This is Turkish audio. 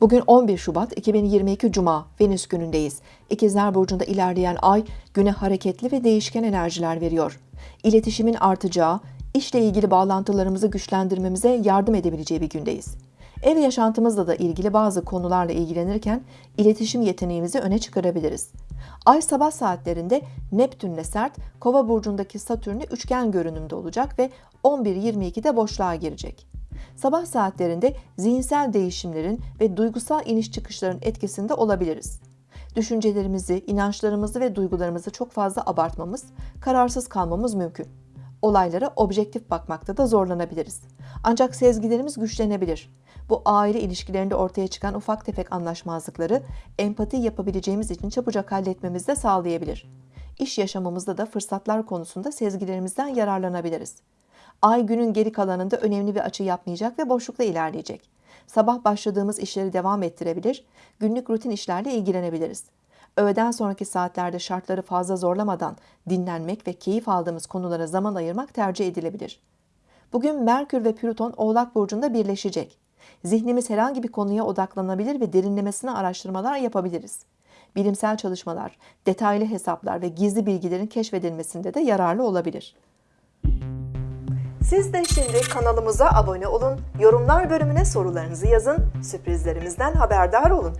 Bugün 11 Şubat 2022 Cuma Venüs günündeyiz. İkizler Burcu'nda ilerleyen ay güne hareketli ve değişken enerjiler veriyor. İletişimin artacağı, işle ilgili bağlantılarımızı güçlendirmemize yardım edebileceği bir gündeyiz. Ev yaşantımızla da ilgili bazı konularla ilgilenirken iletişim yeteneğimizi öne çıkarabiliriz. Ay sabah saatlerinde Neptünle sert, Kova burcundaki Satürn'ü üçgen görünümde olacak ve 11.22'de boşluğa girecek. Sabah saatlerinde zihinsel değişimlerin ve duygusal iniş çıkışların etkisinde olabiliriz. Düşüncelerimizi, inançlarımızı ve duygularımızı çok fazla abartmamız, kararsız kalmamız mümkün. Olaylara objektif bakmakta da zorlanabiliriz. Ancak sezgilerimiz güçlenebilir. Bu aile ilişkilerinde ortaya çıkan ufak tefek anlaşmazlıkları empati yapabileceğimiz için çabucak halletmemizi de sağlayabilir. İş yaşamımızda da fırsatlar konusunda sezgilerimizden yararlanabiliriz. Ay günün geri kalanında önemli bir açı yapmayacak ve boşlukta ilerleyecek. Sabah başladığımız işleri devam ettirebilir, günlük rutin işlerle ilgilenebiliriz. Öğleden sonraki saatlerde şartları fazla zorlamadan dinlenmek ve keyif aldığımız konulara zaman ayırmak tercih edilebilir. Bugün Merkür ve Plüton Oğlak Burcu'nda birleşecek. Zihnimiz herhangi bir konuya odaklanabilir ve derinlemesine araştırmalar yapabiliriz. Bilimsel çalışmalar, detaylı hesaplar ve gizli bilgilerin keşfedilmesinde de yararlı olabilir. Siz de şimdi kanalımıza abone olun, yorumlar bölümüne sorularınızı yazın, sürprizlerimizden haberdar olun.